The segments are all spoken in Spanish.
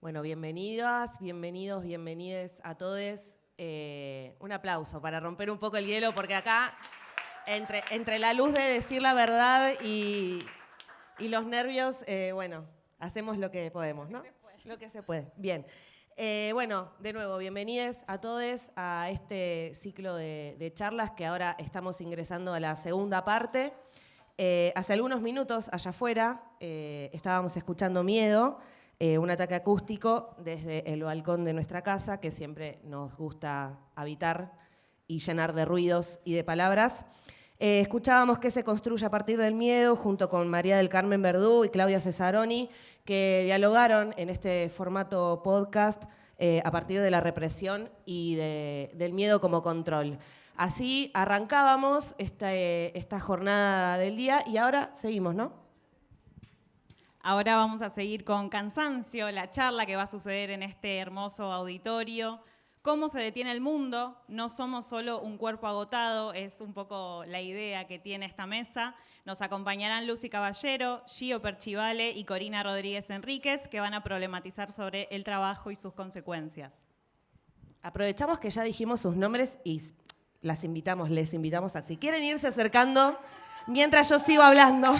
Bueno, bienvenidas, bienvenidos, bienvenides a todos. Eh, un aplauso para romper un poco el hielo, porque acá, entre, entre la luz de decir la verdad y, y los nervios, eh, bueno, hacemos lo que podemos, ¿no? Lo que se puede. Bien. Eh, bueno, de nuevo, bienvenidos a todos a este ciclo de, de, charlas que ahora estamos ingresando a la segunda parte. hace algunos minutos, allá afuera, estábamos escuchando Miedo, eh, un ataque acústico desde el balcón de nuestra casa, que siempre nos gusta habitar y llenar de ruidos y de palabras. Eh, escuchábamos que se construye a partir del miedo, junto con María del Carmen Verdú y Claudia Cesaroni, que dialogaron en este formato podcast eh, a partir de la represión y del miedo como control. Así arrancábamos esta, esta jornada del día y ahora seguimos, ¿no? Ahora vamos a seguir con Cansancio, la charla que va a suceder en este hermoso auditorio. ¿Cómo se detiene el mundo? No somos solo un cuerpo agotado, es un poco la idea que tiene esta mesa. Nos acompañarán Lucy Caballero, Gio Perchivale y Corina Rodríguez Enríquez, que van a problematizar sobre el trabajo y sus consecuencias. Aprovechamos que ya dijimos sus nombres y las invitamos, les invitamos a si quieren irse acercando mientras yo sigo hablando.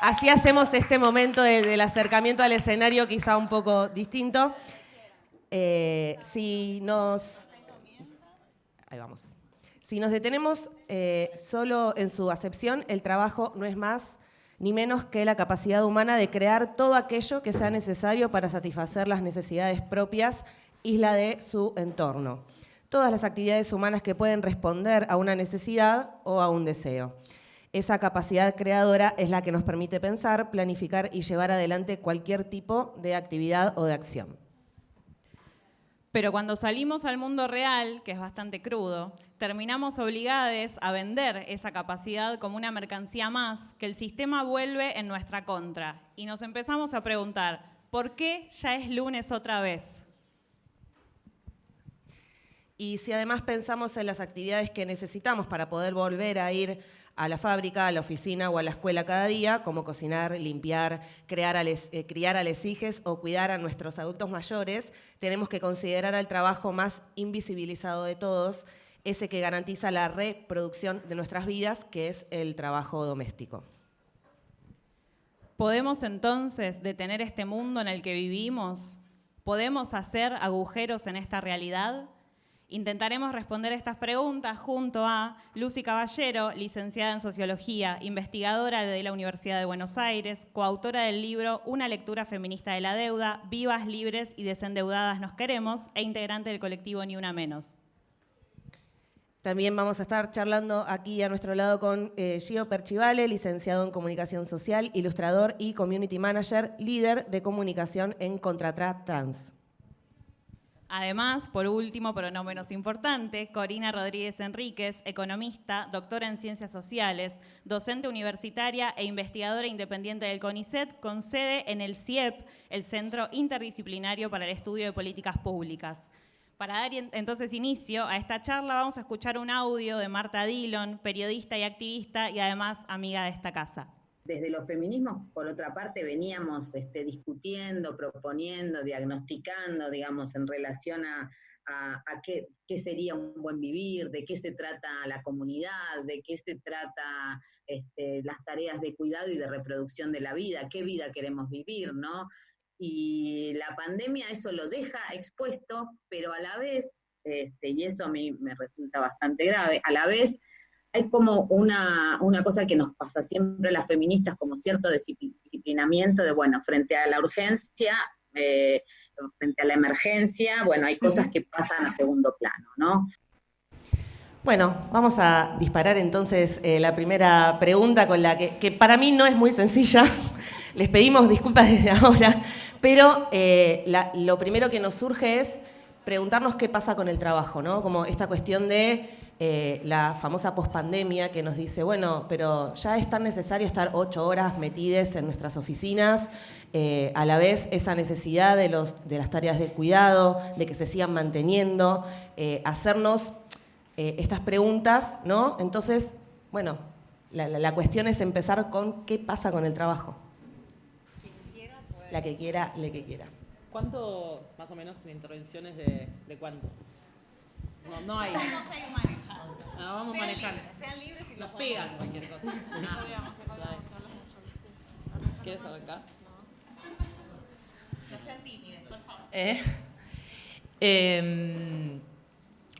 Así hacemos este momento del acercamiento al escenario quizá un poco distinto. Eh, si nos... Ahí vamos. Si nos detenemos eh, solo en su acepción, el trabajo no es más ni menos que la capacidad humana de crear todo aquello que sea necesario para satisfacer las necesidades propias y la de su entorno. Todas las actividades humanas que pueden responder a una necesidad o a un deseo. Esa capacidad creadora es la que nos permite pensar, planificar y llevar adelante cualquier tipo de actividad o de acción. Pero cuando salimos al mundo real, que es bastante crudo, terminamos obligados a vender esa capacidad como una mercancía más que el sistema vuelve en nuestra contra. Y nos empezamos a preguntar, ¿por qué ya es lunes otra vez? Y si además pensamos en las actividades que necesitamos para poder volver a ir a la fábrica, a la oficina o a la escuela cada día, como cocinar, limpiar, crear eh, criar a les hijes o cuidar a nuestros adultos mayores, tenemos que considerar al trabajo más invisibilizado de todos, ese que garantiza la reproducción de nuestras vidas, que es el trabajo doméstico. ¿Podemos entonces detener este mundo en el que vivimos? ¿Podemos hacer agujeros en esta realidad? Intentaremos responder estas preguntas junto a Lucy Caballero, licenciada en Sociología, investigadora de la Universidad de Buenos Aires, coautora del libro Una lectura feminista de la deuda, Vivas, libres y desendeudadas nos queremos, e integrante del colectivo Ni Una Menos. También vamos a estar charlando aquí a nuestro lado con eh, Gio Perchivale, licenciado en Comunicación Social, ilustrador y Community Manager, líder de comunicación en Contratra Trans. Además, por último, pero no menos importante, Corina Rodríguez Enríquez, economista, doctora en ciencias sociales, docente universitaria e investigadora independiente del CONICET, con sede en el CIEP, el Centro Interdisciplinario para el Estudio de Políticas Públicas. Para dar entonces inicio a esta charla vamos a escuchar un audio de Marta Dillon, periodista y activista y además amiga de esta casa desde los feminismos, por otra parte, veníamos este, discutiendo, proponiendo, diagnosticando, digamos, en relación a, qué, sería un buen vivir, de qué se trata la comunidad, de qué se trata este, las tareas de cuidado y de reproducción de la vida, qué vida queremos vivir, ¿no? Y la pandemia eso lo deja expuesto, pero a la vez, este, y eso a mí me resulta bastante grave, a la vez hay como una, cosa que nos pasa siempre a las feministas, como cierto disciplinamiento de, bueno, frente a la urgencia, eh, frente a la emergencia, bueno, hay cosas que pasan a segundo plano, ¿no? Bueno, vamos a disparar entonces eh, la primera pregunta con la que, para mí no es muy sencilla. Les pedimos disculpas desde ahora, pero eh, lo primero que nos surge es preguntarnos qué pasa con el trabajo, ¿no? Como esta cuestión de eh, la famosa pospandemia que nos dice, bueno, pero ya es tan necesario estar ocho horas metidas en nuestras oficinas, eh, a la vez esa necesidad de, los, de las tareas de cuidado, de que se sigan manteniendo, eh, hacernos estas preguntas, ¿no? Entonces, bueno, la, cuestión es empezar con qué pasa con el trabajo. La que quiera, le que quiera. ¿Cuánto, más o menos, intervenciones de, de cuánto? No, no hay. Vamos a ir manejando. No, vamos sean manejando. Libres, sean libres y Nos pegan cualquier cosa. Ah, dale. ¿Quieres arrancar? No sean tímidos, por favor. Eh, em,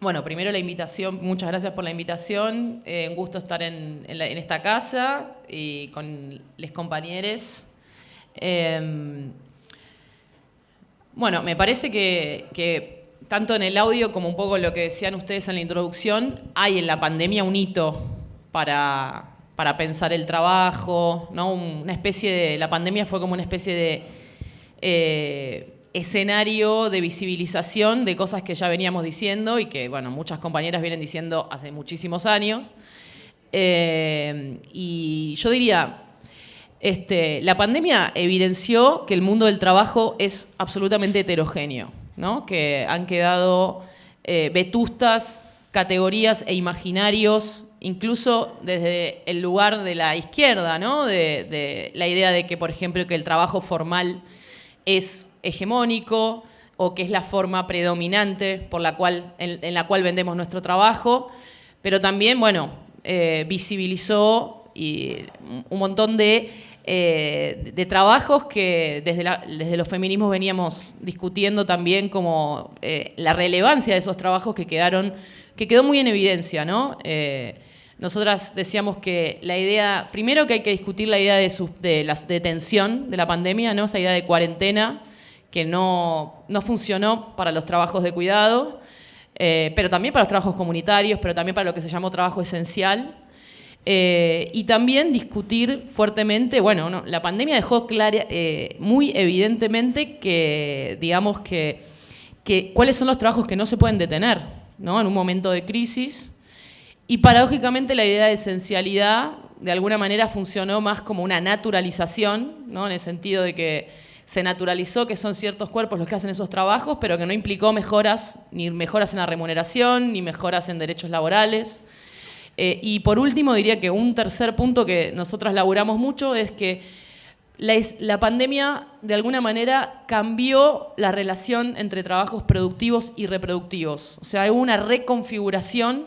bueno, primero la invitación, muchas gracias por la invitación. Eh, un gusto estar en, en la- en esta casa y con los compañeros. Bueno, me parece que, que tanto en el audio como un poco lo que decían ustedes en la introducción, hay en la pandemia un hito para, para pensar el trabajo, ¿no? Una especie de, la pandemia fue como una especie de eh, escenario de visibilización de cosas que ya veníamos diciendo y que, bueno, muchas compañeras vienen diciendo hace muchísimos años. Eh, y yo diría, este, la pandemia evidenció que el mundo del trabajo es absolutamente heterogéneo, ¿no? que han quedado eh, vetustas categorías e imaginarios, incluso desde el lugar de la izquierda, ¿no? de, la idea de que, por ejemplo, que el trabajo formal es hegemónico o que es la forma predominante por la cual, en, la cual vendemos nuestro trabajo, pero también, bueno, eh, visibilizó un montón de, eh, de trabajos que desde, desde los feminismos veníamos discutiendo también como eh, la relevancia de esos trabajos que quedaron, que quedó muy en evidencia, ¿no? Eh, nosotras decíamos que la idea, primero que hay que discutir la idea de, de la detención de la pandemia, ¿no? esa idea de cuarentena que no, no funcionó para los trabajos de cuidado, eh, pero también para los trabajos comunitarios, pero también para lo que se llamó trabajo esencial. Eh, y también discutir fuertemente, bueno, no, la pandemia dejó clara, eh, muy evidentemente que, digamos, que, que cuáles son los trabajos que no se pueden detener ¿no? en un momento de crisis. Y paradójicamente la idea de esencialidad de alguna manera funcionó más como una naturalización, ¿no? en el sentido de que se naturalizó que son ciertos cuerpos los que hacen esos trabajos, pero que no implicó mejoras, ni mejoras en la remuneración, ni mejoras en derechos laborales. Eh, y por último, diría que un tercer punto que nosotras laburamos mucho es que la, la pandemia de alguna manera cambió la relación entre trabajos productivos y reproductivos. O sea, hubo una reconfiguración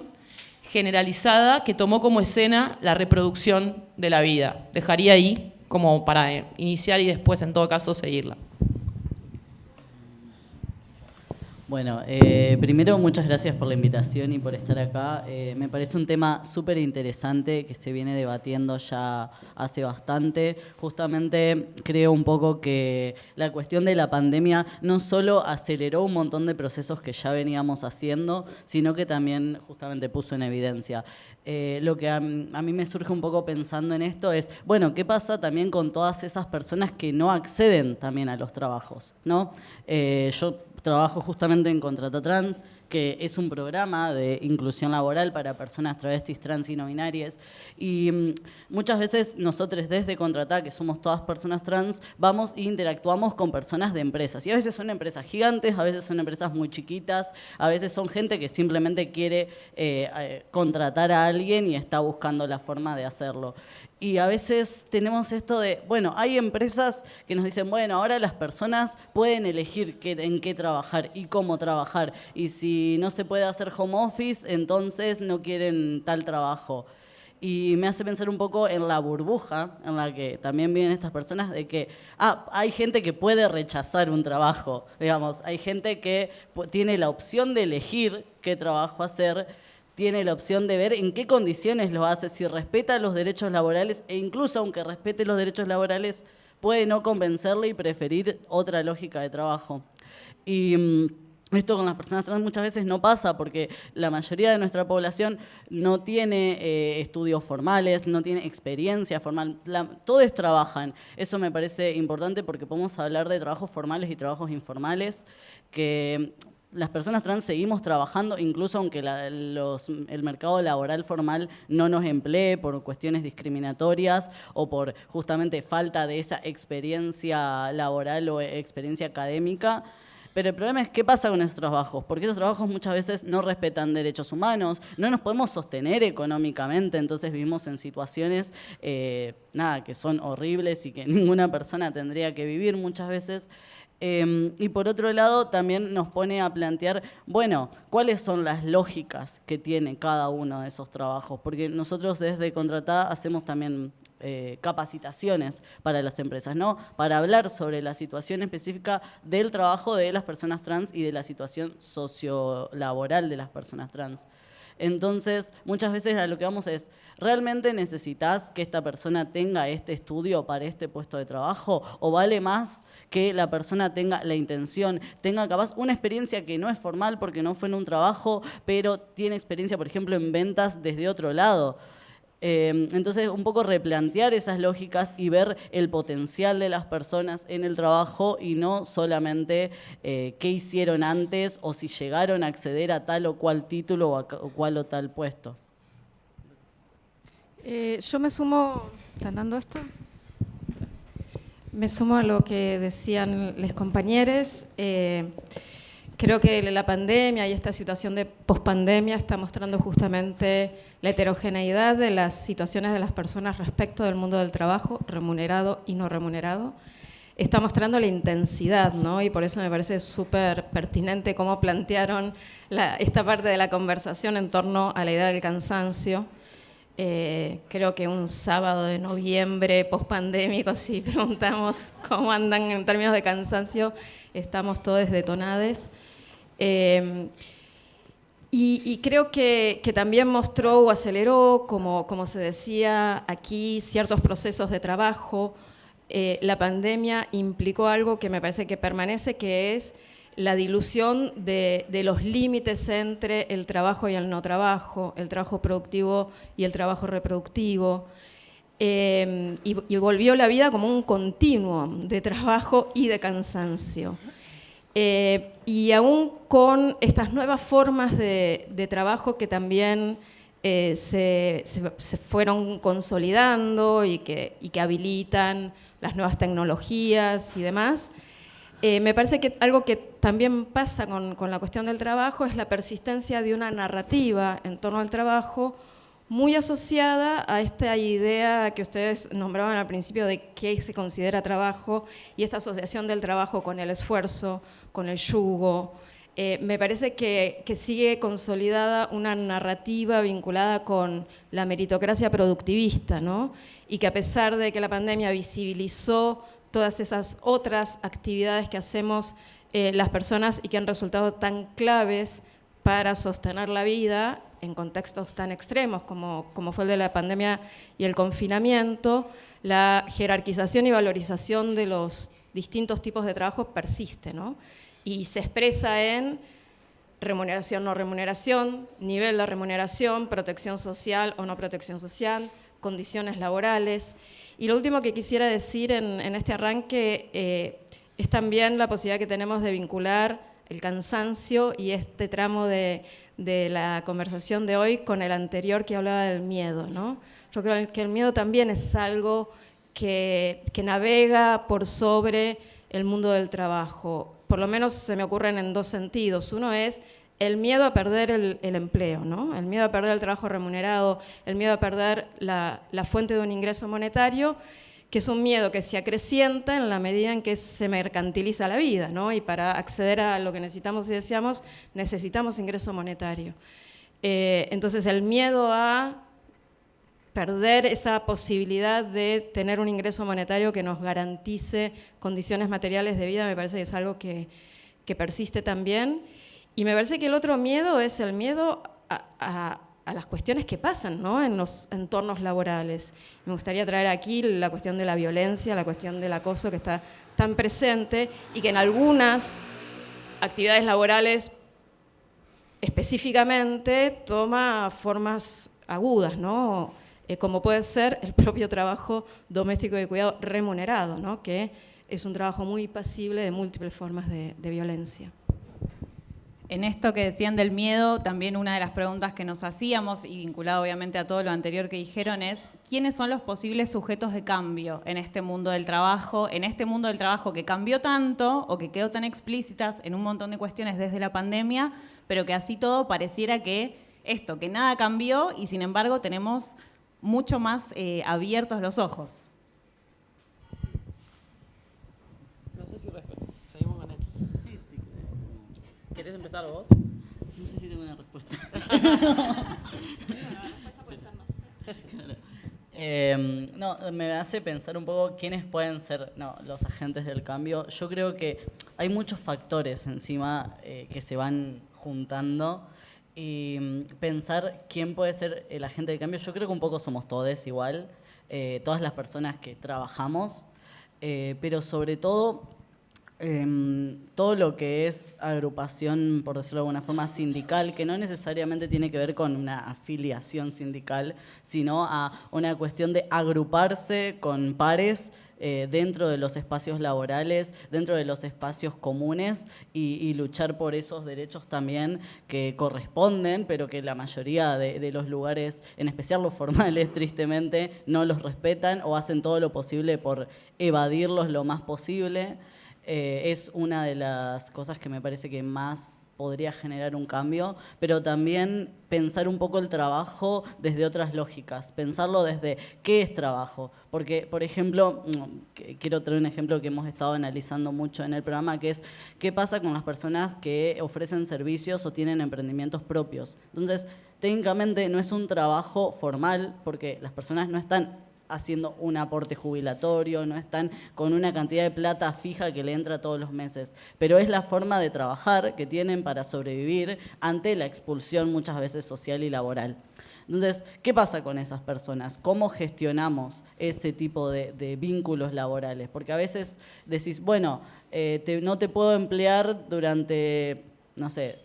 generalizada que tomó como escena la reproducción de la vida. Dejaría ahí como para eh, iniciar y después, en todo caso, seguirla. Bueno, eh, primero muchas gracias por la invitación y por estar acá. Eh, me parece un tema súper interesante que se viene debatiendo ya hace bastante. Justamente creo un poco que la cuestión de la pandemia no solo aceleró un montón de procesos que ya veníamos haciendo, sino que también justamente puso en evidencia. Eh, lo que a, a mí me surge un poco pensando en esto es, bueno, ¿qué pasa también con todas esas personas que no acceden también a los trabajos? ¿no? Eh, yo trabajo justamente en Contrata Trans, que es un programa de inclusión laboral para personas travestis, trans y no binarias. Y mm, muchas veces nosotros desde Contrata, que somos todas personas trans, vamos e interactuamos con personas de empresas. Y a veces son empresas gigantes, a veces son empresas muy chiquitas, a veces son gente que simplemente quiere eh, eh, contratar a alguien y está buscando la forma de hacerlo. Y a veces tenemos esto de, bueno, hay empresas que nos dicen, bueno, ahora las personas pueden elegir en qué trabajar y cómo trabajar. Y si no se puede hacer home office, entonces no quieren tal trabajo. Y me hace pensar un poco en la burbuja en la que también viven estas personas, de que ah, hay gente que puede rechazar un trabajo, digamos, hay gente que tiene la opción de elegir qué trabajo hacer, tiene la opción de ver en qué condiciones lo hace, si respeta los derechos laborales e incluso aunque respete los derechos laborales, puede no convencerle y preferir otra lógica de trabajo. Y mm, esto con las personas trans muchas veces no pasa porque la mayoría de nuestra población no tiene eh, estudios formales, no tiene experiencia formal, todos trabajan. Eso me parece importante porque podemos hablar de trabajos formales y trabajos informales que las personas trans seguimos trabajando, incluso aunque la- los- el mercado laboral formal no nos emplee por cuestiones discriminatorias o por justamente falta de esa experiencia laboral o experiencia académica. Pero el problema es qué pasa con esos trabajos, porque esos trabajos muchas veces no respetan derechos humanos, no nos podemos sostener económicamente, entonces vivimos en situaciones eh, nada, que son horribles y que ninguna persona tendría que vivir muchas veces. Em, y por otro lado, también nos pone a plantear, bueno, cuáles son las lógicas que tiene cada uno de esos trabajos, porque nosotros desde Contratada hacemos también eh, capacitaciones para las empresas, ¿no? Para hablar sobre la situación específica del trabajo de las personas trans y de la situación sociolaboral de las personas trans. Entonces, muchas veces a lo que vamos es, ¿realmente necesitas que esta persona tenga este estudio para este puesto de trabajo? ¿O vale más que la persona tenga la intención, tenga capaz una experiencia que no es formal porque no fue en un trabajo, pero tiene experiencia, por ejemplo, en ventas desde otro lado? Eh, entonces, un poco replantear esas lógicas y ver el potencial de las personas en el trabajo y no solamente eh, qué hicieron antes o si llegaron a acceder a tal o cual título o, a, cual o tal puesto. Eh, yo me sumo, ¿están dando esto? Me sumo a lo que decían los compañeros. Creo que la pandemia y esta situación de pospandemia está mostrando justamente la heterogeneidad de las situaciones de las personas respecto del mundo del trabajo, remunerado y no remunerado, está mostrando la intensidad, ¿no? Y por eso me parece súper pertinente cómo plantearon esta parte de la conversación en torno a la idea del cansancio. Eh, creo que un sábado de noviembre pospandémico, si preguntamos cómo andan en términos de cansancio, estamos todos detonados. Eh, y, creo que, también mostró o aceleró, como, se decía aquí, ciertos procesos de trabajo. Eh, la pandemia implicó algo que me parece que permanece, que es la dilución de, los límites entre el trabajo y el no trabajo, el trabajo productivo y el trabajo reproductivo. Eh, y volvió la vida como un continuo de trabajo y de cansancio. Eh, y aún con estas nuevas formas de, trabajo que también eh, se, fueron consolidando y que, habilitan las nuevas tecnologías y demás, eh, me parece que algo que también pasa con, con, la cuestión del trabajo es la persistencia de una narrativa en torno al trabajo muy asociada a esta idea que ustedes nombraban al principio de qué se considera trabajo y esta asociación del trabajo con el esfuerzo, con el yugo. Eh, me parece que, sigue consolidada una narrativa vinculada con la meritocracia productivista, ¿no? y que a pesar de que la pandemia visibilizó todas esas otras actividades que hacemos eh, las personas y que han resultado tan claves para sostener la vida, en contextos tan extremos como, como fue el de la pandemia y el confinamiento, la jerarquización y valorización de los distintos tipos de trabajo persiste, ¿no? Y se expresa en remuneración, no remuneración, nivel de remuneración, protección social o no protección social, condiciones laborales. Y lo último que quisiera decir en, este arranque eh, es también la posibilidad que tenemos de vincular el cansancio y este tramo de, de la conversación de hoy con el anterior que hablaba del miedo. ¿no? Yo creo que el miedo también es algo que, navega por sobre el mundo del trabajo. Por lo menos se me ocurren en dos sentidos. Uno es el miedo a perder el, empleo, ¿no? el miedo a perder el trabajo remunerado, el miedo a perder la, fuente de un ingreso monetario que es un miedo que se acrecienta en la medida en que se mercantiliza la vida, ¿no? Y para acceder a lo que necesitamos y deseamos, necesitamos ingreso monetario. Eh, entonces el miedo a perder esa posibilidad de tener un ingreso monetario que nos garantice condiciones materiales de vida me parece que es algo que, persiste también. Y me parece que el otro miedo es el miedo a a las cuestiones que pasan ¿no? en los entornos laborales. Me gustaría traer aquí la cuestión de la violencia, la cuestión del acoso que está tan presente y que en algunas actividades laborales específicamente toma formas agudas, ¿no? Eh, como puede ser el propio trabajo doméstico de cuidado remunerado, ¿no? que es un trabajo muy pasible de múltiples formas de violencia. En esto que decían del miedo, también una de las preguntas que nos hacíamos, y vinculado obviamente a todo lo anterior que dijeron, es ¿quiénes son los posibles sujetos de cambio en este mundo del trabajo, en este mundo del trabajo que cambió tanto o que quedó tan explícitas en un montón de cuestiones desde la pandemia, pero que así todo pareciera que esto, que nada cambió y sin embargo tenemos mucho más eh, abiertos los ojos? No sé si seguimos ¿Querés empezar vos? No sé si tengo una respuesta. Eh, no, me hace pensar un poco quiénes pueden ser no, los agentes del cambio. Yo creo que hay muchos factores encima eh, que se van juntando y pensar quién puede ser el agente del cambio. Yo creo que un poco somos todos igual, eh, todas las personas que trabajamos, eh, pero sobre todo Em, todo lo que es agrupación, por decirlo de alguna forma, sindical, que no necesariamente tiene que ver con una afiliación sindical, sino a una cuestión de agruparse con pares eh, dentro de los espacios laborales, dentro de los espacios comunes y, luchar por esos derechos también que corresponden, pero que la mayoría de, los lugares, en especial los formales, tristemente, no los respetan o hacen todo lo posible por evadirlos lo más posible. Eh, es una de las cosas que me parece que más podría generar un cambio, pero también pensar un poco el trabajo desde otras lógicas, pensarlo desde qué es trabajo. Porque, por ejemplo, mm, quiero traer un ejemplo que hemos estado analizando mucho en el programa, que es qué pasa con las personas que ofrecen servicios o tienen emprendimientos propios. Entonces, técnicamente no es un trabajo formal, porque las personas no están haciendo un aporte jubilatorio, no están con una cantidad de plata fija que le entra todos los meses, pero es la forma de trabajar que tienen para sobrevivir ante la expulsión muchas veces social y laboral. Entonces, ¿qué pasa con esas personas? ¿Cómo gestionamos ese tipo de, vínculos laborales? Porque a veces decís, bueno, eh, no te puedo emplear durante, no sé,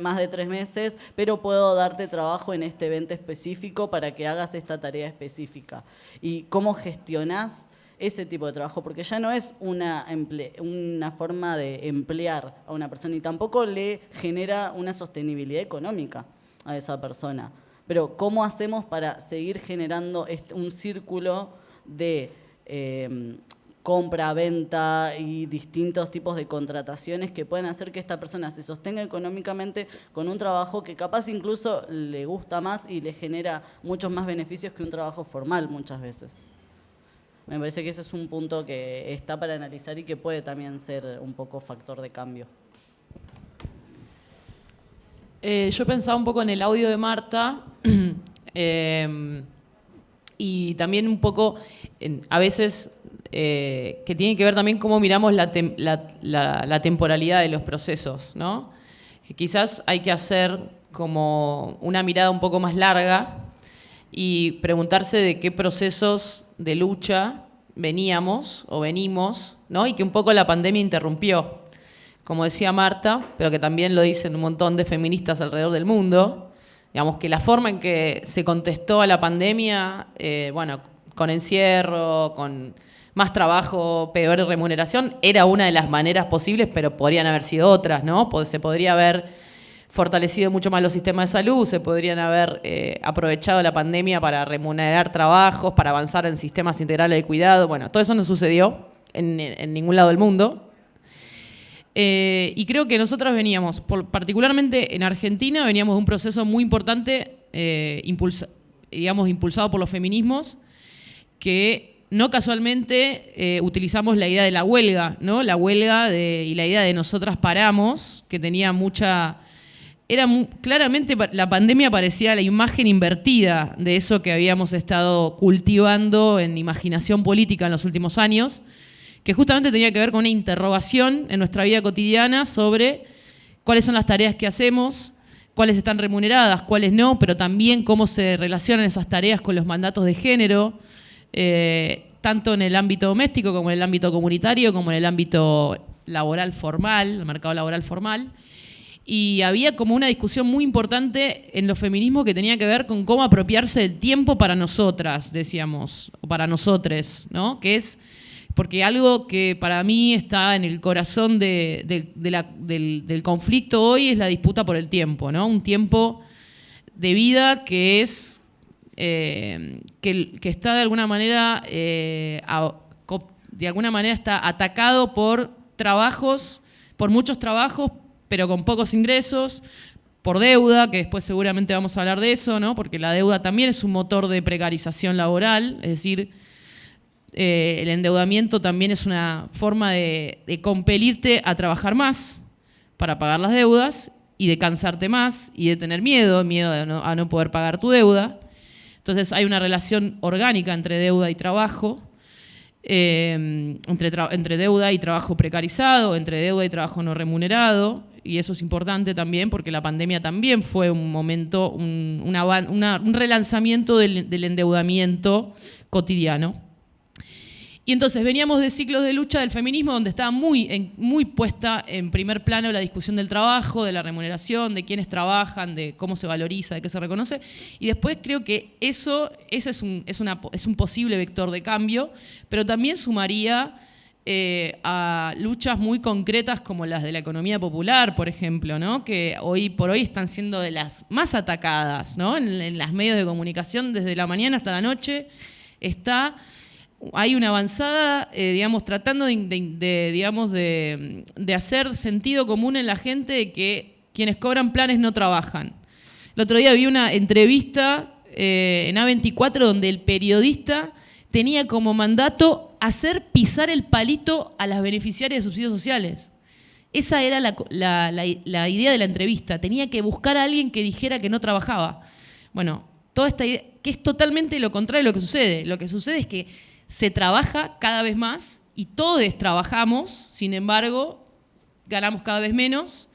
más de tres meses, pero puedo darte trabajo en este evento específico para que hagas esta tarea específica. ¿Y cómo gestionás ese tipo de trabajo? Porque ya no es una, una forma de emplear a una persona y tampoco le genera una sostenibilidad económica a esa persona. Pero ¿cómo hacemos para seguir generando un círculo de eh, compra, venta y distintos tipos de contrataciones que pueden hacer que esta persona se sostenga económicamente con un trabajo que capaz incluso le gusta más y le genera muchos más beneficios que un trabajo formal muchas veces. Me parece que ese es un punto que está para analizar y que puede también ser un poco factor de cambio. Eh, yo pensaba un poco en el audio de Marta eh, y también un poco, a veces eh, que tiene que ver también cómo miramos la, temporalidad de los procesos, ¿no? quizás hay que hacer como una mirada un poco más larga y preguntarse de qué procesos de lucha veníamos o venimos, ¿no? Y que un poco la pandemia interrumpió, como decía Marta, pero que también lo dicen un montón de feministas alrededor del mundo, digamos que la forma en que se contestó a la pandemia, eh, bueno, con encierro, con más trabajo, peor remuneración, era una de las maneras posibles, pero podrían haber sido otras, ¿no? Se podría haber fortalecido mucho más los sistemas de salud, se podrían haber eh, aprovechado la pandemia para remunerar trabajos, para avanzar en sistemas integrales de cuidado. Bueno, todo eso no sucedió en, ningún lado del mundo. Eh, y creo que nosotros veníamos, particularmente en Argentina, veníamos de un proceso muy importante, eh, digamos, impulsado por los feminismos, que no casualmente eh, utilizamos la idea de la huelga, ¿no? La huelga y la idea de nosotras paramos, que tenía mucha... Era claramente la pandemia parecía la imagen invertida de eso que habíamos estado cultivando en imaginación política en los últimos años, que justamente tenía que ver con una interrogación en nuestra vida cotidiana sobre cuáles son las tareas que hacemos, cuáles están remuneradas, cuáles no, pero también cómo se relacionan esas tareas con los mandatos de género, eh, tanto en el ámbito doméstico como en el ámbito comunitario, como en el ámbito laboral formal, el mercado laboral formal. Y había como una discusión muy importante en los feminismos que tenía que ver con cómo apropiarse del tiempo para nosotras, decíamos, o para nosotres, ¿no? Que es porque algo que para mí está en el corazón del, del, conflicto hoy es la disputa por el tiempo, ¿no? Un tiempo de vida que es eh, que, está de alguna manera, eh, de alguna manera está atacado por trabajos, por muchos trabajos, pero con pocos ingresos, por deuda, que después seguramente vamos a hablar de eso, ¿no? porque la deuda también es un motor de precarización laboral, es decir, eh, el endeudamiento también es una forma de, de compelirte a trabajar más, para pagar las deudas y de cansarte más y de tener miedo, miedo a no, poder pagar tu deuda. Entonces hay una relación orgánica entre deuda y trabajo, eh, entre, deuda y trabajo precarizado, entre deuda y trabajo no remunerado, y eso es importante también porque la pandemia también fue un momento, un, relanzamiento del endeudamiento cotidiano. Y entonces veníamos de ciclos de lucha del feminismo donde estaba muy, muy puesta en primer plano la discusión del trabajo, de la remuneración, de quiénes trabajan, de cómo se valoriza, de qué se reconoce. Y después creo que eso, ese es, un, es, una, es un posible vector de cambio, pero también sumaría eh, a luchas muy concretas como las de la economía popular, por ejemplo, ¿no? que hoy por hoy están siendo de las más atacadas ¿no? en, en las medios de comunicación desde la mañana hasta la noche. Está hay una avanzada, eh, digamos, tratando de, digamos, de, hacer sentido común en la gente de que quienes cobran planes no trabajan. El otro día vi una entrevista eh, en A24 donde el periodista tenía como mandato hacer pisar el palito a las beneficiarias de subsidios sociales. Esa era la, la idea de la entrevista. Tenía que buscar a alguien que dijera que no trabajaba. Bueno, toda esta idea, que es totalmente lo contrario de lo que sucede. Lo que sucede es que se trabaja cada vez más y todos trabajamos, sin embargo, ganamos cada vez menos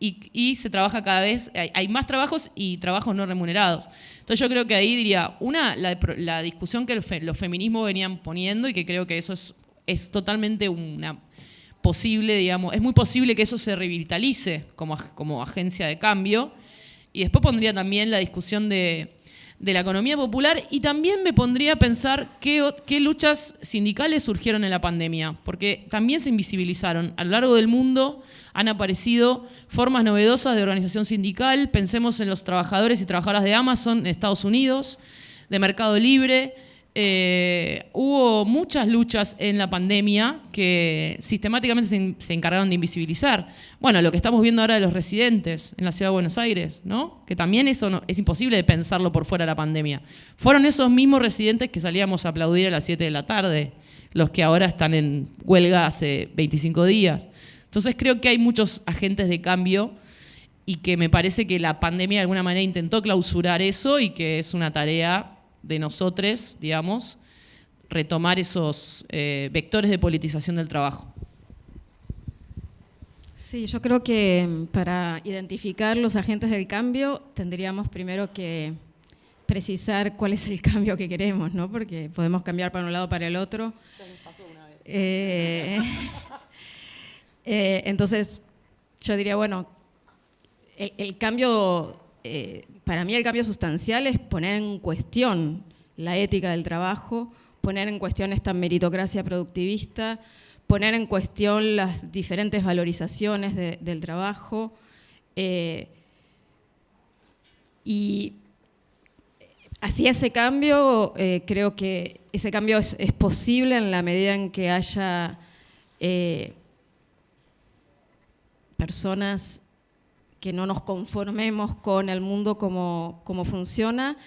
y, se trabaja cada vez, hay, más trabajos y trabajos no remunerados. Entonces yo creo que ahí diría, una, la, discusión que los feminismos venían poniendo y que creo que eso es, es totalmente una posible, digamos, es muy posible que eso se revitalice como, como agencia de cambio. Y después pondría también la discusión de, de la economía popular y también me pondría a pensar qué, luchas sindicales surgieron en la pandemia, porque también se invisibilizaron. A lo largo del mundo han aparecido formas novedosas de organización sindical, pensemos en los trabajadores y trabajadoras de Amazon en Estados Unidos, de Mercado Libre, eh, muchas luchas en la pandemia que sistemáticamente se, encargaron de invisibilizar. Bueno, lo que estamos viendo ahora de los residentes en la ciudad de Buenos Aires, ¿no? que también eso es imposible de pensarlo por fuera de la pandemia. Fueron esos mismos residentes que salíamos a aplaudir a las 7 de la tarde, los que ahora están en huelga hace 25 días. Entonces creo que hay muchos agentes de cambio y que me parece que la pandemia de alguna manera intentó clausurar eso y que es una tarea de nosotros, digamos, retomar esos eh, vectores de politización del trabajo. Sí, yo creo que mm, para identificar los agentes del cambio tendríamos primero que precisar cuál es el cambio que queremos, ¿no? Porque podemos cambiar para un lado para el otro. Eh, eh, entonces, yo diría, bueno, el cambio eh, para mí el cambio sustancial es poner en cuestión la ética del trabajo, poner en cuestión esta meritocracia productivista, poner en cuestión las diferentes valorizaciones del trabajo. Eh, y así ese cambio, eh, creo que ese cambio es, posible en la medida en que haya personas que no nos conformemos con el mundo como, funciona.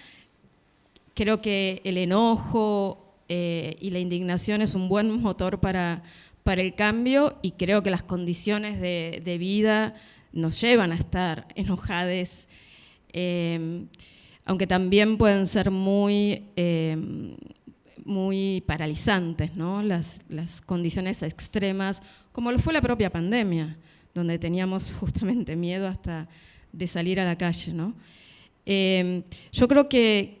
Creo que el enojo eh, y la indignación es un buen motor para, para el cambio y creo que las condiciones de, vida nos llevan a estar enojadas, eh, aunque también pueden ser muy, eh, muy paralizantes, ¿no? las, las condiciones extremas, como lo fue la propia pandemia donde teníamos justamente miedo hasta de salir a la calle. ¿no? Yo creo que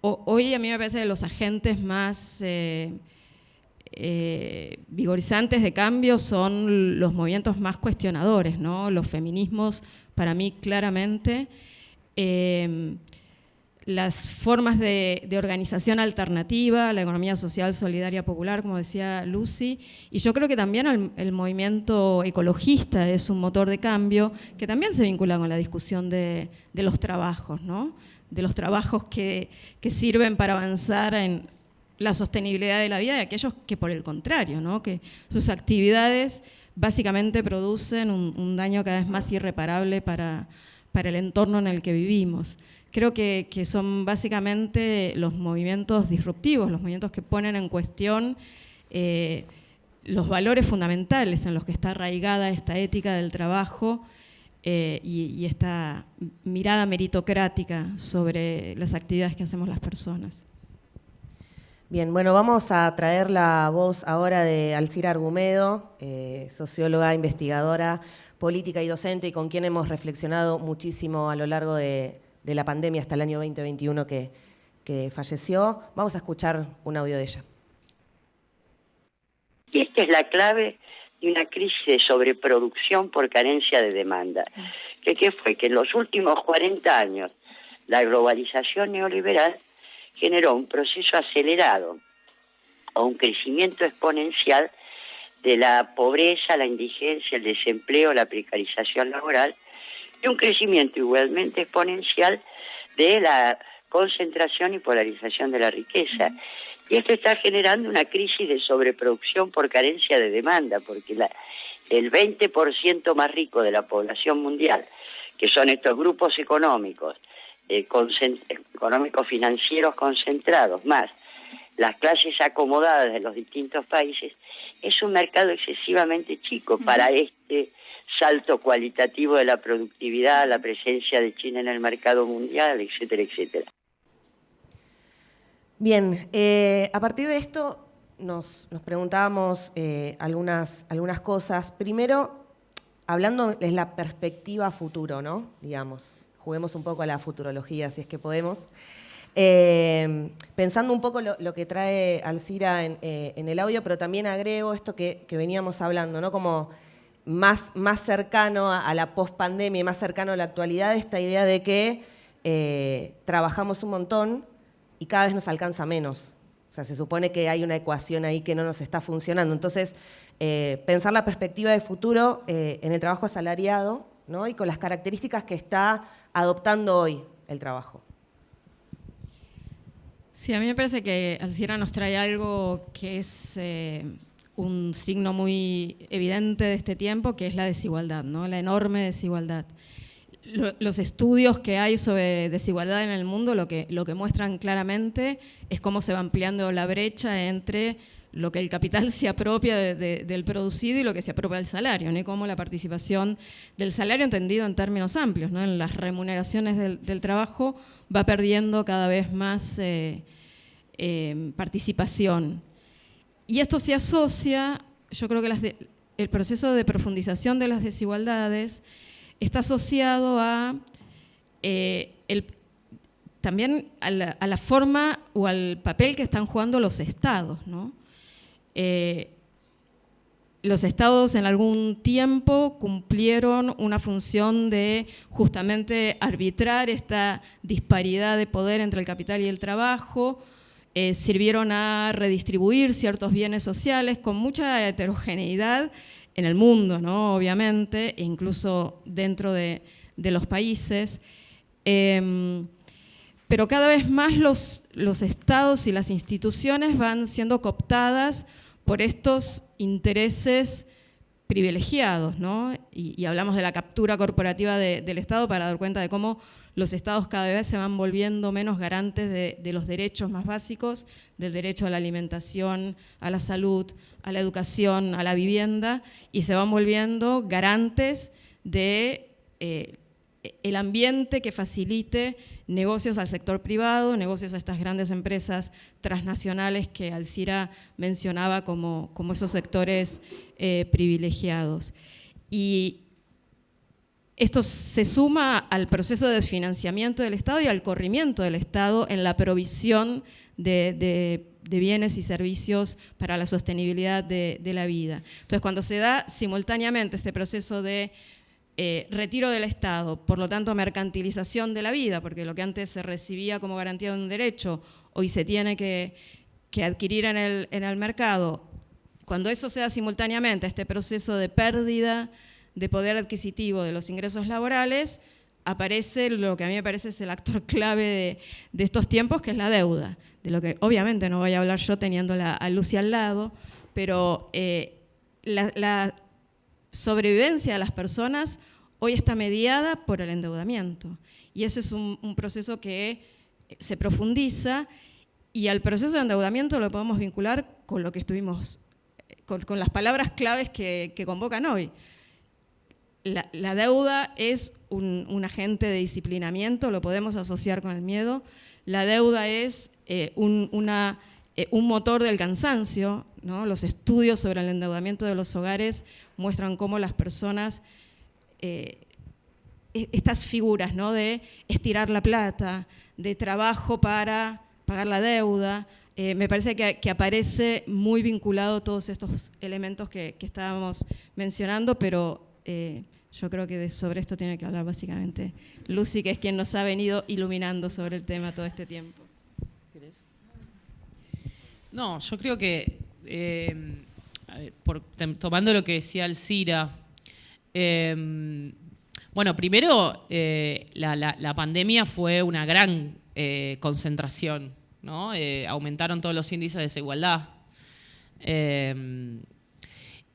hoy a mí me parece que los agentes más eh, eh, vigorizantes de cambio son los movimientos más cuestionadores, ¿no? los feminismos para mí claramente. Em, las formas de, organización alternativa, la economía social solidaria popular, como decía Lucy, y yo creo que también el, movimiento ecologista es un motor de cambio que también se vincula con la discusión de, los trabajos, ¿no? De los trabajos que, sirven para avanzar en la sostenibilidad de la vida y aquellos que por el contrario, ¿no? que sus actividades básicamente producen un, daño cada vez más irreparable para, para el entorno en el que vivimos creo que, son básicamente los movimientos disruptivos, los movimientos que ponen en cuestión eh, los valores fundamentales en los que está arraigada esta ética del trabajo eh, y, esta mirada meritocrática sobre las actividades que hacemos las personas. Bien, bueno, vamos a traer la voz ahora de Alcira Argumedo, eh, socióloga, investigadora, política y docente, y con quien hemos reflexionado muchísimo a lo largo de, la pandemia hasta el año 2021 que, que falleció. Vamos a escuchar un audio de ella. Y esta es la clave de una crisis de sobreproducción por carencia de demanda. ¿Qué, ¿Qué fue? Que en los últimos 40 años la globalización neoliberal generó un proceso acelerado o un crecimiento exponencial de la pobreza, la indigencia, el desempleo, la precarización laboral y un crecimiento igualmente exponencial de la concentración y polarización de la riqueza. Y esto está generando una crisis de sobreproducción por carencia de demanda, porque la, el 20% más rico de la población mundial, que son estos grupos económicos, eh, económicos financieros concentrados, más las clases acomodadas de los distintos países, es un mercado excesivamente chico para este salto cualitativo de la productividad, la presencia de China en el mercado mundial, etcétera, etcétera. Bien, eh, a partir de esto nos, preguntábamos eh, algunas, algunas cosas. Primero, hablando de la perspectiva futuro, ¿no? Digamos, juguemos un poco a la futurología, si es que podemos. Eh, pensando un poco lo, que trae Alcira en, el audio, pero también agrego esto que, veníamos hablando, ¿no? Como más, más cercano a, la pospandemia, más cercano a la actualidad, esta idea de que trabajamos un montón, y cada vez nos alcanza menos. O sea, se supone que hay una ecuación ahí que no nos está funcionando. Entonces, eh, pensar la perspectiva de futuro eh, en el trabajo asalariado ¿no? y con las características que está adoptando hoy el trabajo. Sí, a mí me parece que Alciera nos trae algo que es eh, un signo muy evidente de este tiempo, que es la desigualdad, ¿no? la enorme desigualdad los estudios que hay sobre desigualdad en el mundo lo que, lo que muestran claramente es cómo se va ampliando la brecha entre lo que el capital se apropia del producido y lo que se apropia del salario, ¿no? cómo la participación del salario entendido en términos amplios, ¿no? en las remuneraciones del, trabajo, va perdiendo cada vez más eh, eh, participación. Y esto se asocia, yo creo que el proceso de profundización de las desigualdades está asociado a eh, también a la, forma o al papel que están jugando los estados. Eh, los estados en algún tiempo cumplieron una función de justamente arbitrar esta disparidad de poder entre el capital y el trabajo, eh, sirvieron a redistribuir ciertos bienes sociales con mucha heterogeneidad en el mundo, ¿no? obviamente, e incluso dentro de, los países. Em, pero cada vez más los, estados y las instituciones van siendo cooptadas por estos intereses privilegiados, ¿no? y, hablamos de la captura corporativa del Estado para dar cuenta de cómo los estados cada vez se van volviendo menos garantes de, los derechos más básicos, del derecho a la alimentación, a la salud, a la educación, a la vivienda, y se van volviendo garantes de eh, el ambiente que facilite negocios al sector privado, negocios a estas grandes empresas transnacionales que Alcira mencionaba como, como esos sectores eh, privilegiados. Y esto se suma al proceso de financiamiento del Estado y al corrimiento del Estado en la provisión de bienes y servicios para la sostenibilidad de, la vida. Entonces, cuando se da simultáneamente este proceso de eh, retiro del Estado, por lo tanto mercantilización de la vida, porque lo que antes se recibía como garantía de un derecho, hoy se tiene que, adquirir en el, mercado, cuando eso se da simultáneamente, este proceso de pérdida de poder adquisitivo de los ingresos laborales, aparece lo que a mí me parece es el actor clave de, de estos tiempos, que es la deuda de lo que obviamente no voy a hablar yo teniendo a Lucy al lado, pero eh, la, sobrevivencia de las personas hoy está mediada por el endeudamiento. Y ese es un, proceso que se profundiza y al proceso de endeudamiento lo podemos vincular con lo que estuvimos con, las palabras claves que, convocan hoy. La, deuda es un, agente de disciplinamiento, lo podemos asociar con el miedo. La deuda es eh, eh, un, motor del cansancio. Los estudios sobre el endeudamiento de los hogares muestran cómo las personas, eh, e, estas figuras de estirar la plata, de trabajo para pagar la deuda, me parece que, aparece muy vinculado todos estos elementos que, estábamos mencionando, pero yo creo que sobre esto tiene que hablar básicamente Lucy, que es quien nos ha venido iluminando sobre el tema todo este tiempo. No, yo creo que, eh, tomando lo que decía Alcira, bueno, primero, la, pandemia fue una gran concentración eh, aumentaron todos los índices de desigualdad. Eh,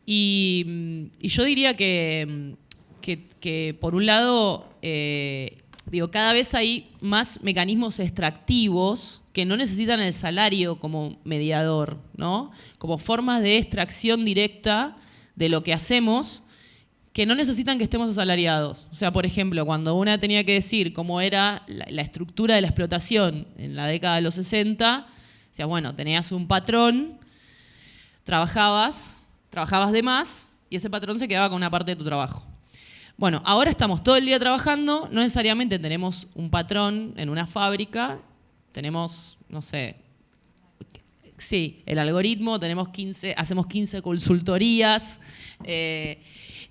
y, yo diría que, que, por un lado, eh, digo, cada vez hay más mecanismos extractivos que no necesitan el salario como mediador, ¿no? como formas de extracción directa de lo que hacemos que no necesitan que estemos asalariados. O sea, por ejemplo, cuando una tenía que decir cómo era la, estructura de la explotación en la década de los 60, decía, bueno, tenías un patrón, trabajabas, trabajabas de más y ese patrón se quedaba con una parte de tu trabajo. Bueno, ahora estamos todo el día trabajando, no necesariamente tenemos un patrón en una fábrica, tenemos, no sé, sí, el algoritmo, tenemos 15, hacemos 15 consultorías. Eh,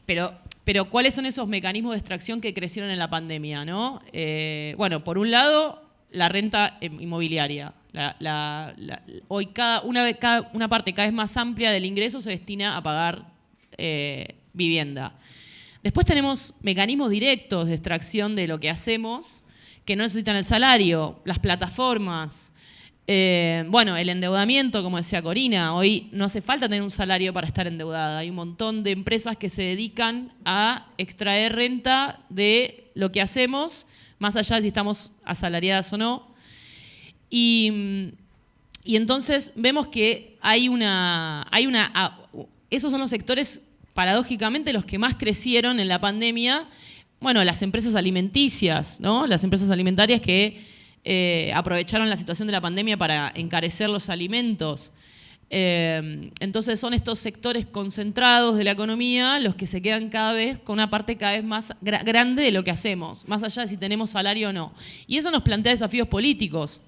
pero, pero ¿cuáles son esos mecanismos de extracción que crecieron en la pandemia? ¿no? Eh, bueno, por un lado, la renta inmobiliaria. hoy cada una, cada, una parte cada vez más amplia del ingreso se destina a pagar eh, vivienda. Después tenemos mecanismos directos de extracción de lo que hacemos que no necesitan el salario, las plataformas, eh, bueno, el endeudamiento, como decía Corina, hoy no hace falta tener un salario para estar endeudada. Hay un montón de empresas que se dedican a extraer renta de lo que hacemos, más allá de si estamos asalariadas o no. Y, entonces vemos que hay una, hay una... Ah, esos son los sectores, paradójicamente, los que más crecieron en la pandemia. Bueno, las empresas alimenticias, ¿no? Las empresas alimentarias que eh, aprovecharon la situación de la pandemia para encarecer los alimentos. Eh, entonces son estos sectores concentrados de la economía los que se quedan cada vez con una parte cada vez más grande de lo que hacemos, más allá de si tenemos salario o no. Y eso nos plantea desafíos políticos,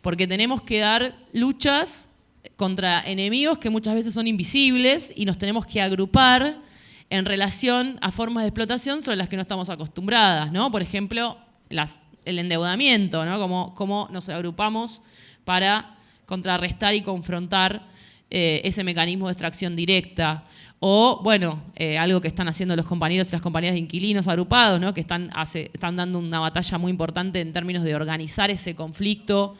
porque tenemos que dar luchas contra enemigos que muchas veces son invisibles y nos tenemos que agrupar en relación a formas de explotación sobre las que no estamos acostumbradas, ¿no? Por ejemplo, el endeudamiento, ¿no? Cómo, nos agrupamos para contrarrestar y confrontar eh, ese mecanismo de extracción directa. O, bueno, eh, algo que están haciendo los compañeros y las compañías de inquilinos agrupados, ¿no? que están, están dando una batalla muy importante en términos de organizar ese conflicto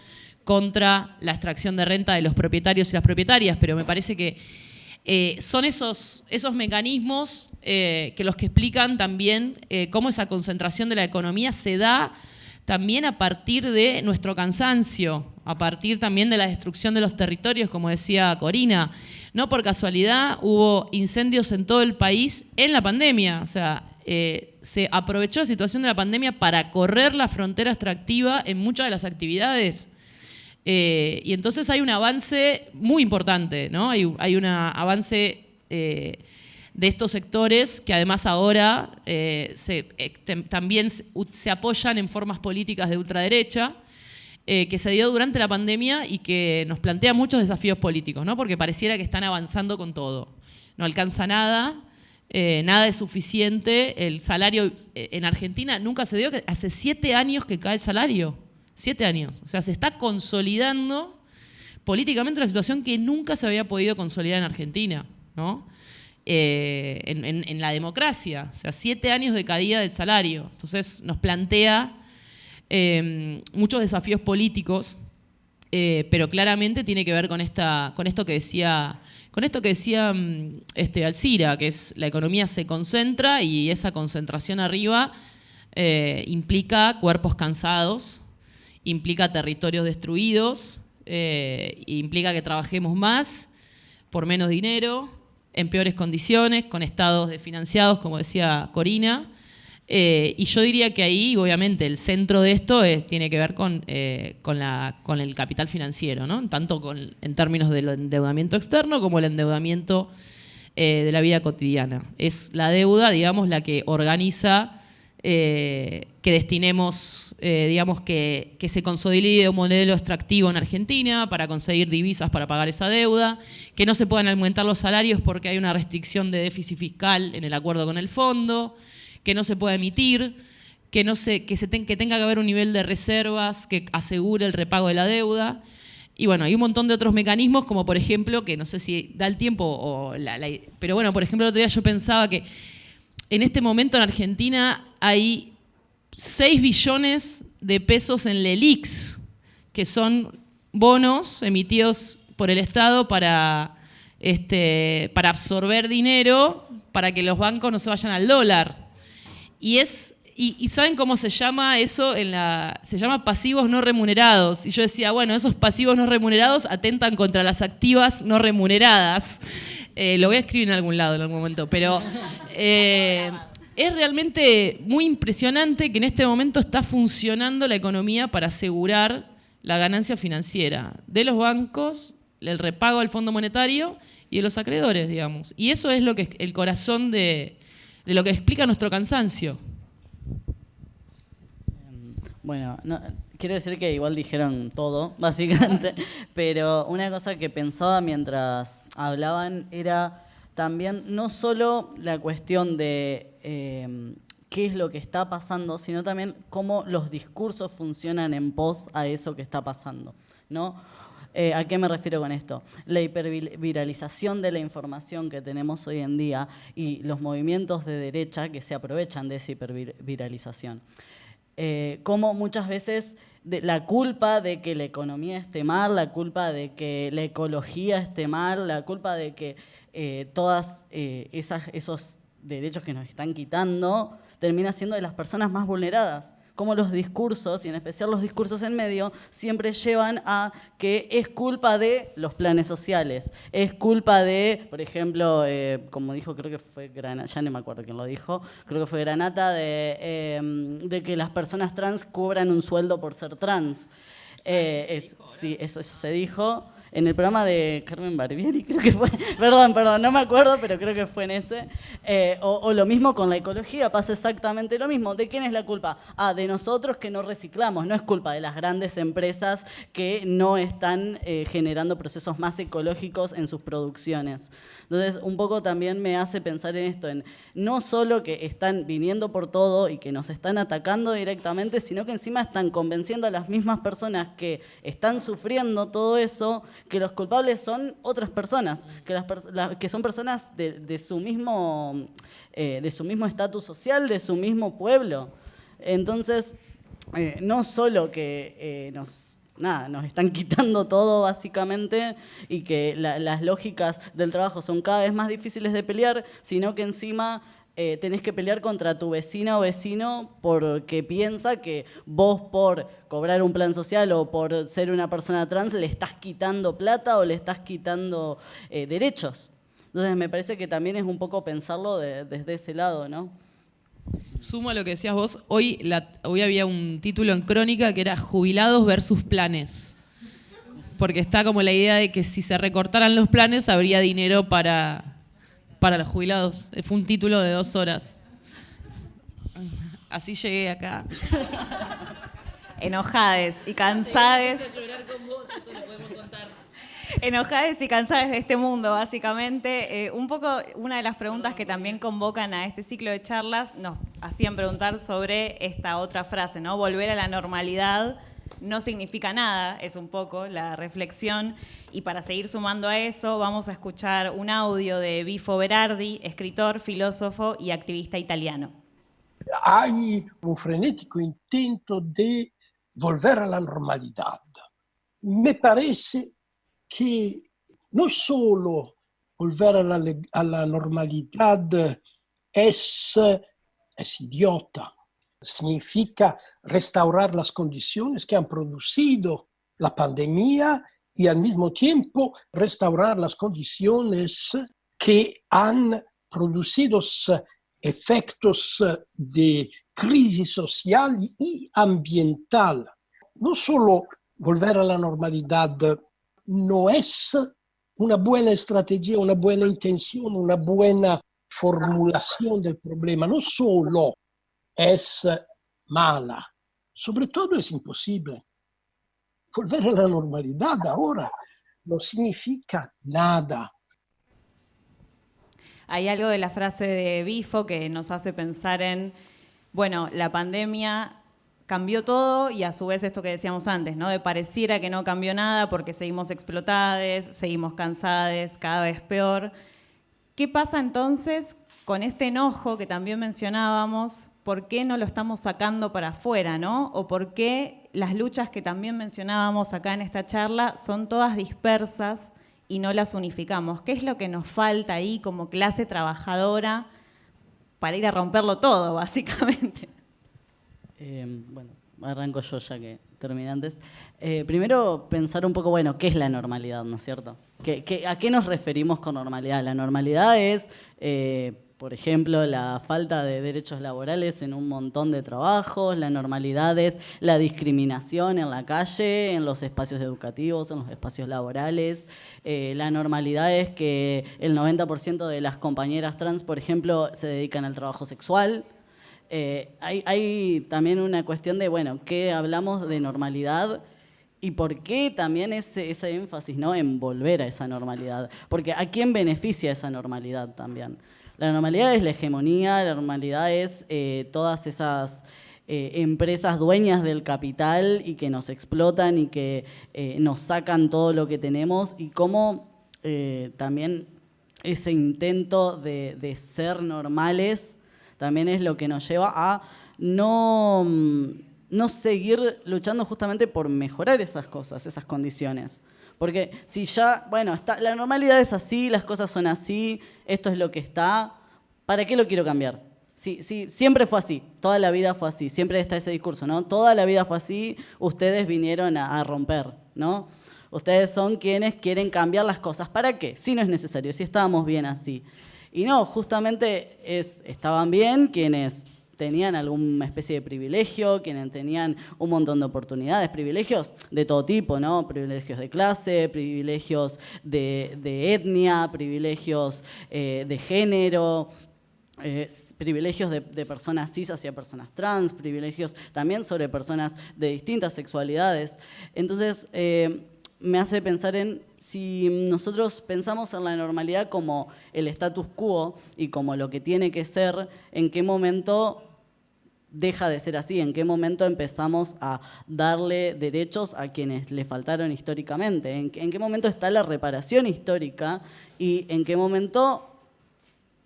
contra la extracción de renta de los propietarios y las propietarias, pero me parece que eh, son esos, esos mecanismos que los que explican también cómo esa concentración de la economía se da también a partir de nuestro cansancio, a partir también de la destrucción de los territorios, como decía Corina. No por casualidad hubo incendios en todo el país en la pandemia, o sea, eh, se aprovechó la situación de la pandemia para correr la frontera extractiva en muchas de las actividades. Eh, y entonces hay un avance muy importante, ¿no? Hay, un avance eh, de estos sectores que además ahora eh, también se apoyan en formas políticas de ultraderecha, que se dio durante la pandemia y que nos plantea muchos desafíos políticos, ¿no? porque pareciera que están avanzando con todo. No alcanza nada, nada es suficiente, el salario en Argentina nunca se dio, hace siete años que cae el salario, siete años, o sea, se está consolidando políticamente una situación que nunca se había podido consolidar en Argentina. ¿no? Eh, en, la democracia, o sea, siete años de caída del salario. Entonces nos plantea eh, muchos desafíos políticos, eh, pero claramente tiene que ver con, esta, con esto que decía, con esto que decía mm, este, Alcira, que es la economía se concentra y esa concentración arriba implica cuerpos cansados, implica territorios destruidos, implica que trabajemos más por menos dinero, en peores condiciones, con estados desfinanciados, como decía Corina. Eh, y yo diría que ahí, obviamente, el centro de esto tiene que ver con, eh, con, el capital financiero, ¿no? tanto en términos del endeudamiento externo como el endeudamiento eh, de la vida cotidiana. Es la deuda, digamos, la que organiza que destinemos, digamos, que, que, se consolide un modelo extractivo en Argentina para conseguir divisas para pagar esa deuda, que no se puedan aumentar los salarios porque hay una restricción de déficit fiscal en el acuerdo con el fondo, que no se pueda emitir, que, no se, que, se que tenga que haber un nivel de reservas que asegure el repago de la deuda. Y bueno, hay un montón de otros mecanismos, como por ejemplo, que no sé si da el tiempo, o pero bueno, por ejemplo, el otro día yo pensaba que en este momento en Argentina hay 6 billones de pesos en LELIX, que son bonos emitidos por el Estado para, este, para absorber dinero, para que los bancos no se vayan al dólar. Y es y, saben cómo se llama eso se llama pasivos no remunerados y yo decía bueno esos pasivos no remunerados atentan contra las activas no remuneradas eh, lo voy a escribir en algún lado en algún momento pero eh, es realmente muy impresionante que en este momento está funcionando la economía para asegurar la ganancia financiera de los bancos el repago al Fondo Monetario y de los acreedores digamos y eso es lo que el corazón de de lo que explica nuestro cansancio. Bueno, quiero decir que igual dijeron todo, básicamente, pero una cosa que pensaba mientras hablaban era también no solo la cuestión de eh, qué es lo que está pasando, sino también cómo los discursos funcionan en pos a eso que está pasando. ¿no? Eh, ¿A qué me refiero con esto? La hiperviralización de la información que tenemos hoy en día y los movimientos de derecha que se aprovechan de esa hiperviralización. Eh, como muchas veces la culpa de que la economía esté mal, la culpa de que la ecología esté mal, la culpa de que eh, todos esos derechos que nos están quitando termina siendo de las personas más vulneradas cómo los discursos, y en especial los discursos en medio, siempre llevan a que es culpa de los planes sociales, es culpa de, por ejemplo, eh, como dijo, creo que fue Granata, ya no me acuerdo quién lo dijo, creo que fue Granata, de, em, de que las personas trans cobran un sueldo por ser trans. Eh, sí, eso, eso se dijo en el programa de Carmen Barbieri, creo que fue, perdón, perdón, no me acuerdo, pero creo que fue en ese. Eh, o, lo mismo con la ecología, pasa exactamente lo mismo. ¿De quién es la culpa? Ah, de nosotros que no reciclamos, no es culpa de las grandes empresas que no están eh, generando procesos más ecológicos en sus producciones. Entonces, un poco también me hace pensar en esto, en no solo que están viniendo por todo y que nos están atacando directamente, sino que encima están convenciendo a las mismas personas que están sufriendo todo eso, que los culpables son otras personas, que, las, que son personas de, su mismo eh, de su mismo estatus social, de su mismo pueblo. Entonces, eh, no solo que eh, nos nada, nos están quitando todo básicamente y que las lógicas del trabajo son cada vez más difíciles de pelear, sino que encima eh, tenés que pelear contra tu vecina o vecino porque piensa que vos por cobrar un plan social o por ser una persona trans le estás quitando plata o le estás quitando eh, derechos. Entonces me parece que también es un poco pensarlo desde ese lado, ¿no? Sumo a lo que decías vos, hoy, hoy había un título en Crónica que era Jubilados versus planes. Porque está como la idea de que si se recortaran los planes habría dinero para, para los jubilados. Fue un título de dos horas. Así llegué acá. Enojades y cansades enojadas y cansadas de este mundo, básicamente. Eh, un poco una de las preguntas que también convocan a este ciclo de charlas nos hacían preguntar sobre esta otra frase, ¿no? Volver a la normalidad no significa nada, es un poco la reflexión. Y para seguir sumando a eso, vamos a escuchar un audio de Bifo Berardi, escritor, filósofo y activista italiano. Hay un frenético intento de volver a la normalidad. Me parece que no solo volver a la, a la normalidad es, es idiota, significa restaurar las condiciones que han producido la pandemia y al mismo tiempo restaurar las condiciones que han producido efectos de crisis social y ambiental. No solo volver a la normalidad no es una buena estrategia, una buena intención, una buena formulación del problema, no solo es mala, sobre todo es imposible. Volver a la normalidad ahora no significa nada. Hay algo de la frase de Bifo que nos hace pensar en, bueno, la pandemia cambió todo y a su vez esto que decíamos antes, ¿no? De pareciera que no cambió nada porque seguimos explotadas, seguimos cansadas, cada vez peor. ¿Qué pasa entonces con este enojo que también mencionábamos? ¿Por qué no lo estamos sacando para afuera, no? O por qué las luchas que también mencionábamos acá en esta charla son todas dispersas y no las unificamos. ¿Qué es lo que nos falta ahí como clase trabajadora para ir a romperlo todo, básicamente? Em, bueno, arranco yo ya que terminé antes. Eh, primero, pensar un poco, bueno, ¿qué es la normalidad, no es cierto? a qué nos referimos con normalidad? La normalidad es, eh, por ejemplo, la falta de derechos laborales en un montón de trabajos, la normalidad es la discriminación en la calle, en los espacios educativos, en los espacios laborales. Eh, la normalidad es que el 90% de las compañeras trans, por ejemplo, se dedican al trabajo sexual. Eh, hay, también una cuestión de, bueno, ¿qué hablamos de normalidad? ¿Y por qué también ese, ese énfasis ¿no? en volver a esa normalidad? Porque ¿a quién beneficia esa normalidad también? La normalidad es la hegemonía, la normalidad es eh, todas esas eh, empresas dueñas del capital y que nos explotan y que nos sacan todo lo que tenemos y cómo también ese intento de, ser normales también es lo que nos lleva a no, mm, no seguir luchando justamente por mejorar esas cosas, esas condiciones. Porque si ya, bueno, la normalidad es así, las cosas son así, esto es lo que está, ¿para qué lo quiero cambiar? Si, si, siempre fue así, toda la vida fue así, siempre está ese discurso, ¿no? Toda la vida fue así, ustedes vinieron a, a romper, ¿no? Ustedes son quienes quieren cambiar las cosas. ¿Para qué? Si no es necesario, si estábamos bien así. Y no, justamente es, estaban bien quienes tenían alguna especie de privilegio, quienes tenían un montón de oportunidades, privilegios de todo tipo, ¿no? Privilegios de clase, privilegios de, etnia, privilegios eh, de género, eh, privilegios de, personas cis hacia personas trans, privilegios también sobre personas de distintas sexualidades. Entonces, eh, me hace pensar en si nosotros pensamos en la normalidad como el status quo y como lo que tiene que ser, ¿en qué momento deja de ser así? ¿En qué momento empezamos a darle derechos a quienes le faltaron históricamente? ¿En, qué momento está la reparación histórica? ¿Y en qué momento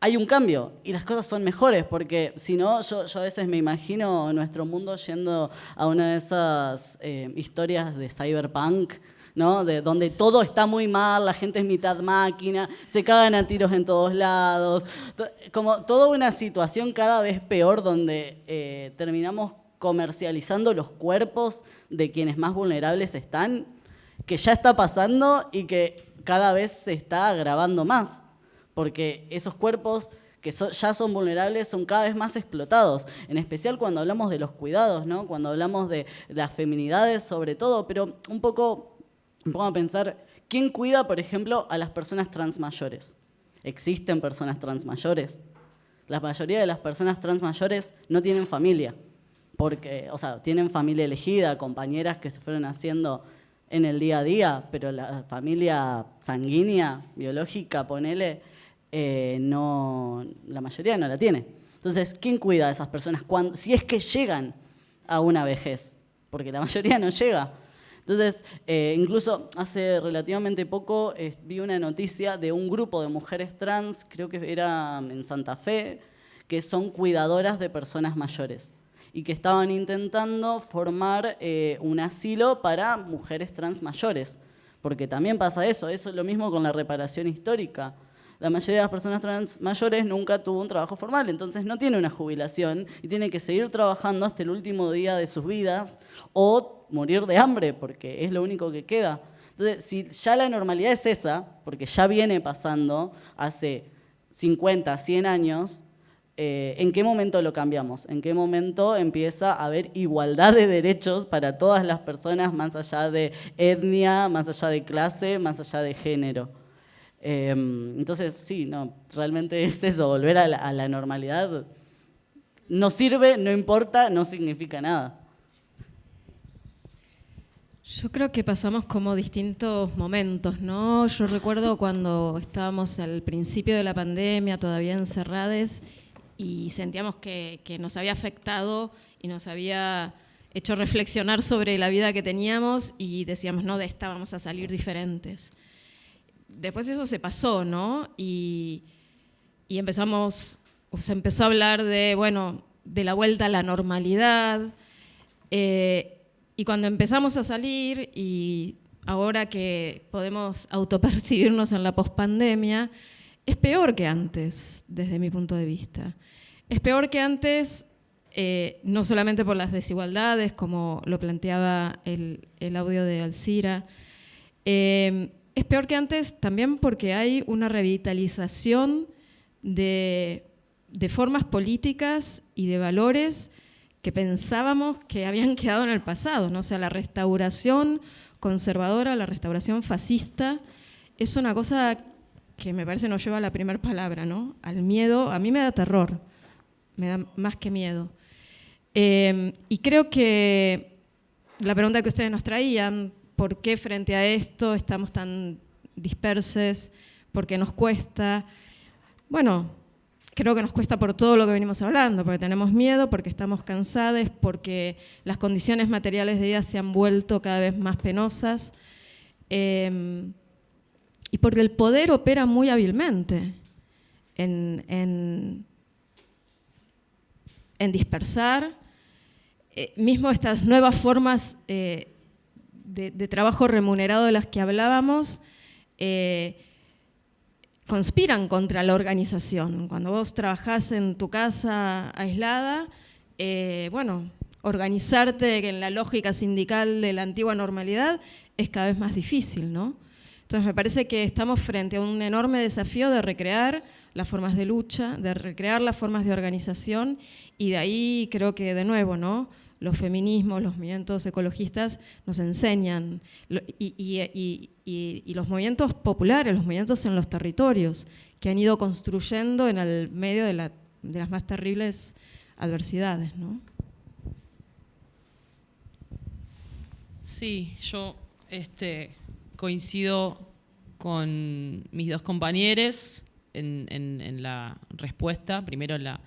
hay un cambio y las cosas son mejores? Porque si no, yo, a veces me imagino nuestro mundo yendo a una de esas eh, historias de cyberpunk, de donde todo está muy mal, la gente es mitad máquina, se cagan a tiros en todos lados, como toda una situación cada vez peor donde eh, terminamos comercializando los cuerpos de quienes más vulnerables están, que ya está pasando y que cada vez se está agravando más, porque esos cuerpos que ya son vulnerables son cada vez más explotados, en especial cuando hablamos de los cuidados, ¿no? cuando hablamos de las feminidades sobre todo, pero un poco Vamos a pensar, ¿quién cuida, por ejemplo, a las personas trans mayores? ¿Existen personas trans mayores? La mayoría de las personas trans mayores no tienen familia, porque, o sea, tienen familia elegida, compañeras que se fueron haciendo en el día a día, pero la familia sanguínea, biológica, ponele, eh, no, la mayoría no la tiene. Entonces, ¿quién cuida a esas personas cuando, si es que llegan a una vejez? Porque la mayoría no llega. Entonces, eh, incluso hace relativamente poco eh, vi una noticia de un grupo de mujeres trans, creo que era en Santa Fe, que son cuidadoras de personas mayores y que estaban intentando formar eh, un asilo para mujeres trans mayores, porque también pasa eso, eso es lo mismo con la reparación histórica la mayoría de las personas trans mayores nunca tuvo un trabajo formal, entonces no tiene una jubilación y tiene que seguir trabajando hasta el último día de sus vidas o morir de hambre, porque es lo único que queda. Entonces, si ya la normalidad es esa, porque ya viene pasando hace 50, 100 años, eh, ¿en qué momento lo cambiamos? ¿En qué momento empieza a haber igualdad de derechos para todas las personas, más allá de etnia, más allá de clase, más allá de género? Em, entonces, sí, no, realmente es eso, volver a la normalidad. No sirve, no importa, no significa nada. Yo creo que pasamos como distintos momentos, ¿no? Yo recuerdo cuando estábamos al principio de la pandemia, todavía encerrados, y sentíamos que, nos había afectado y nos había hecho reflexionar sobre la vida que teníamos y decíamos, no, de esta vamos a salir diferentes. Después eso se pasó, ¿no? Y, empezamos, se empezó a hablar de, bueno, de la vuelta a la normalidad. Eh, y cuando empezamos a salir y ahora que podemos autopercibirnos en la pospandemia, es peor que antes, desde mi punto de vista. Es peor que antes, eh, no solamente por las desigualdades, como lo planteaba el, audio de Alcira, eh, es peor que antes también porque hay una revitalización de, formas políticas y de valores que pensábamos que habían quedado en el pasado, ¿no? O sea, la restauración conservadora, la restauración fascista, es una cosa que me parece nos lleva a la primera palabra, ¿no? Al miedo, a mí me da terror, me da más que miedo. Eh, y creo que la pregunta que ustedes nos traían, ¿por qué frente a esto estamos tan dispersos? ¿Por qué nos cuesta? Bueno, creo que nos cuesta por todo lo que venimos hablando, porque tenemos miedo, porque estamos cansados, porque las condiciones materiales de vida se han vuelto cada vez más penosas em, y porque el poder opera muy hábilmente en, dispersar, eh, mismo estas nuevas formas eh, de, trabajo remunerado de las que hablábamos, eh, conspiran contra la organización. Cuando vos trabajás en tu casa aislada, eh, bueno, organizarte en la lógica sindical de la antigua normalidad es cada vez más difícil, ¿no? Entonces me parece que estamos frente a un enorme desafío de recrear las formas de lucha, de recrear las formas de organización y de ahí creo que de nuevo, ¿no? Los feminismos, los movimientos ecologistas nos enseñan, y, los movimientos populares, los movimientos en los territorios, que han ido construyendo en el medio de, las más terribles adversidades. ¿no? Sí, yo este, coincido con mis dos compañeros en, en la respuesta, primero en la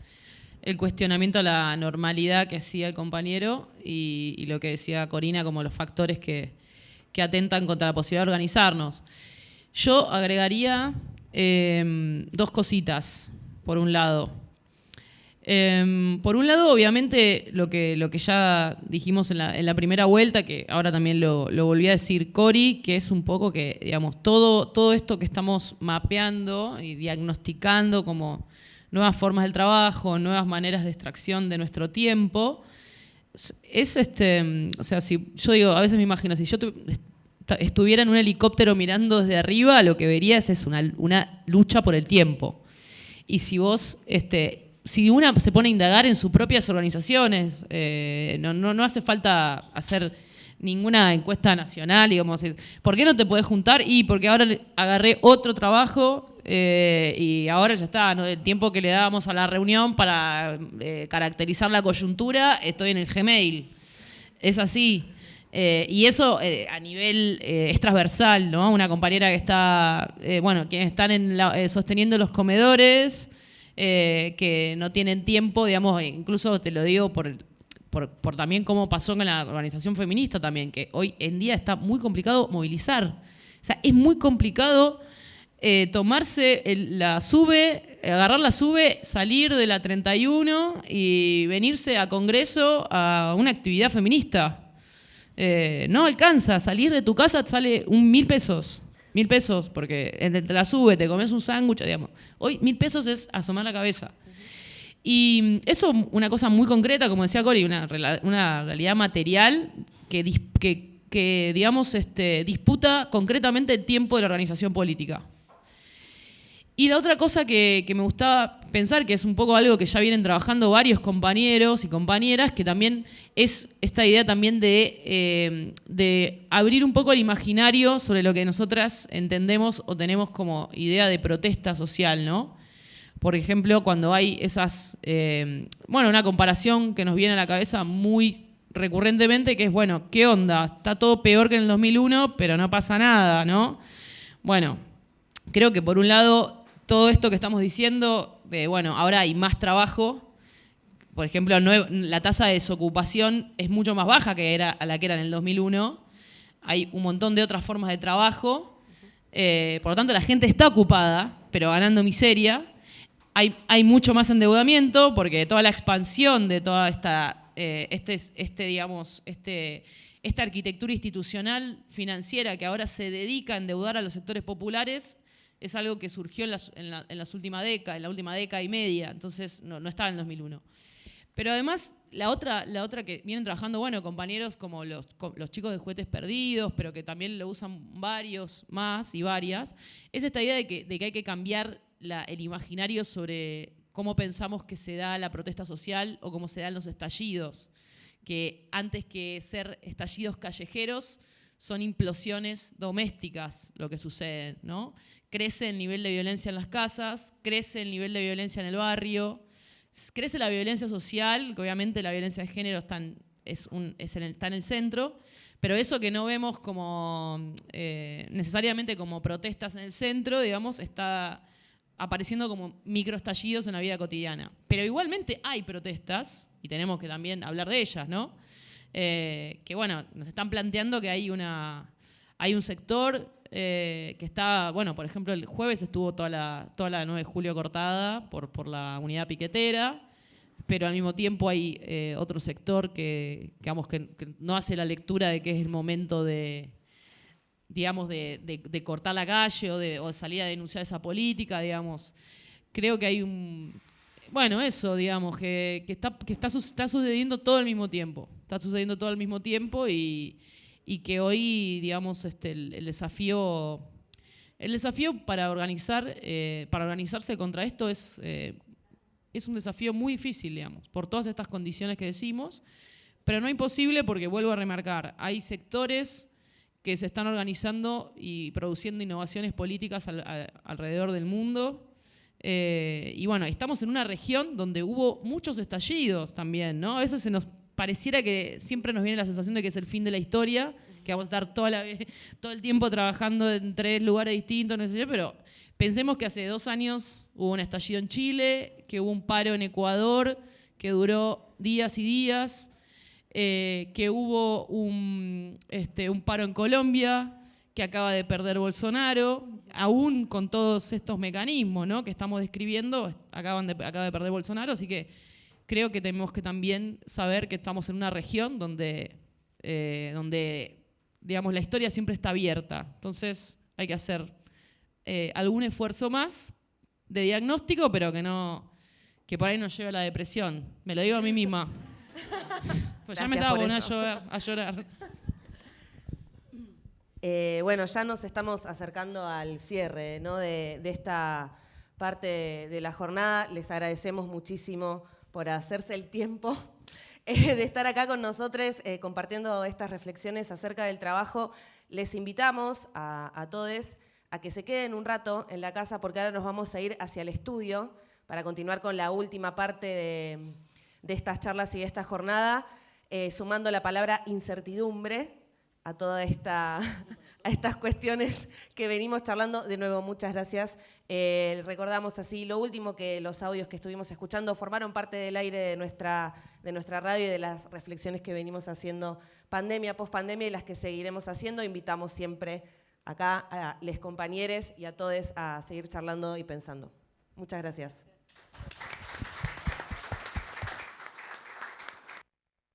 el cuestionamiento a la normalidad que hacía el compañero y, lo que decía Corina como los factores que, atentan contra la posibilidad de organizarnos. Yo agregaría em, dos cositas, por un lado. Em, por un lado, obviamente, lo que, lo que ya dijimos en la, primera vuelta, que ahora también lo, lo, volví a decir Cori, que es un poco que, digamos, todo, todo esto que estamos mapeando y diagnosticando como nuevas formas del trabajo, nuevas maneras de extracción de nuestro tiempo. Es este, o sea, si yo digo, a veces me imagino, si yo estuviera en un helicóptero mirando desde arriba, lo que vería es, una, una, lucha por el tiempo. Y si vos, este, si una se pone a indagar en sus propias organizaciones, eh, no, no, no hace falta hacer ninguna encuesta nacional, digamos, ¿por qué no te podés juntar? Y porque ahora agarré otro trabajo eh, y ahora ya está, ¿no? el tiempo que le dábamos a la reunión para eh, caracterizar la coyuntura, estoy en el Gmail. Es así. Eh, y eso a nivel es transversal, ¿no? Una compañera que está, bueno, quienes están en sosteniendo los comedores, que no tienen tiempo, digamos, incluso te lo digo por, por, por, también cómo pasó con la organización feminista también, que hoy en día está muy complicado movilizar. O sea, es muy complicado eh, tomarse la sube, agarrar la sube, salir de la 31 y venirse a Congreso a una actividad feminista. Eh, no alcanza, salir de tu casa sale un mil pesos. Mil pesos, porque entre la sube, te comes un sándwich, digamos. Hoy mil pesos es asomar la cabeza. Y eso, una cosa muy concreta, como decía Cori, una, realidad material que, digamos, este, disputa concretamente el tiempo de la organización política. Y la otra cosa que, me gustaba pensar, que es un poco algo que ya vienen trabajando varios compañeros y compañeras, que también es esta idea también de, eh, de abrir un poco el imaginario sobre lo que nosotras entendemos o tenemos como idea de protesta social, ¿no? Por ejemplo, cuando hay esas, eh, bueno, una comparación que nos viene a la cabeza muy recurrentemente, que es, bueno, ¿qué onda? Está todo peor que en el 2001, pero no pasa nada, ¿no? Bueno, creo que por un lado todo esto que estamos diciendo, de, bueno, ahora hay más trabajo. Por ejemplo, la tasa de desocupación es mucho más baja que era a la que era en el 2001. Hay un montón de otras formas de trabajo. Eh, por lo tanto, la gente está ocupada, pero ganando miseria. Hay, mucho más endeudamiento porque toda la expansión de toda esta, eh, este, este, digamos, este, esta arquitectura institucional financiera que ahora se dedica a endeudar a los sectores populares es algo que surgió en, las, últimas décadas, en la última década y media, entonces no, estaba en el 2001. Pero además, la otra, la otra que vienen trabajando, bueno, compañeros como los, chicos de juguetes perdidos, pero que también lo usan varios más y varias, es esta idea de que hay que cambiar el imaginario sobre cómo pensamos que se da la protesta social o cómo se dan los estallidos, que antes que ser estallidos callejeros, son implosiones domésticas lo que sucede, ¿no? crece el nivel de violencia en las casas, crece el nivel de violencia en el barrio, crece la violencia social, que obviamente la violencia de género está en, el centro, pero eso que no vemos como eh, necesariamente como protestas en el centro, digamos, está apareciendo como microestallidos en la vida cotidiana. Pero igualmente hay protestas, y tenemos que también hablar de ellas, ¿no? Eh, que bueno, nos están planteando que hay, una, hay un sector eh, que está, bueno, por ejemplo, el jueves estuvo toda la, toda la 9 de julio cortada por, la unidad piquetera, pero al mismo tiempo hay eh, otro sector que, digamos, que, no hace la lectura de que es el momento de, digamos, de, de, cortar la calle o de, o salir a denunciar esa política, digamos. Creo que hay un... Bueno, eso, digamos, que, que, está, que está, está sucediendo todo al mismo tiempo. Está sucediendo todo al mismo tiempo y, y que hoy, digamos, este, el, desafío, el desafío para, organizar, eh, para organizarse contra esto es, eh, es un desafío muy difícil, digamos, por todas estas condiciones que decimos, pero no imposible porque, vuelvo a remarcar, hay sectores que se están organizando y produciendo innovaciones políticas alrededor del mundo. Eh, y bueno, estamos en una región donde hubo muchos estallidos también, ¿no? A veces se nos pareciera que siempre nos viene la sensación de que es el fin de la historia, que vamos a estar toda la, todo el tiempo trabajando en tres lugares distintos, no sé yo, pero pensemos que hace dos años hubo un estallido en Chile, que hubo un paro en Ecuador, que duró días y días, eh, que hubo un, este, un paro en Colombia, que acaba de perder Bolsonaro, aún con todos estos mecanismos ¿no? que estamos describiendo, acaban de, acaba de perder Bolsonaro, así que creo que tenemos que también saber que estamos en una región donde, eh, donde digamos, la historia siempre está abierta. Entonces hay que hacer eh, algún esfuerzo más de diagnóstico, pero que no que por ahí nos lleve a la depresión. Me lo digo a mí misma. pues ya me estaba poniendo a llorar. Eh, bueno, ya nos estamos acercando al cierre de, de esta parte de la jornada. Les agradecemos muchísimo por hacerse el tiempo eh, de estar acá con nosotros eh, compartiendo estas reflexiones acerca del trabajo. Les invitamos a, todos a que se queden un rato en la casa porque ahora nos vamos a ir hacia el estudio para continuar con la última parte de, estas charlas y de esta jornada, eh, sumando la palabra incertidumbre a toda esta estas cuestiones que venimos charlando. De nuevo, muchas gracias. Eh, recordamos así lo último que los audios que estuvimos escuchando formaron parte del aire de nuestra, de nuestra radio y de las reflexiones que venimos haciendo pandemia, pospandemia y las que seguiremos haciendo. Invitamos siempre acá a los compañeros y a todos a seguir charlando y pensando. Muchas gracias.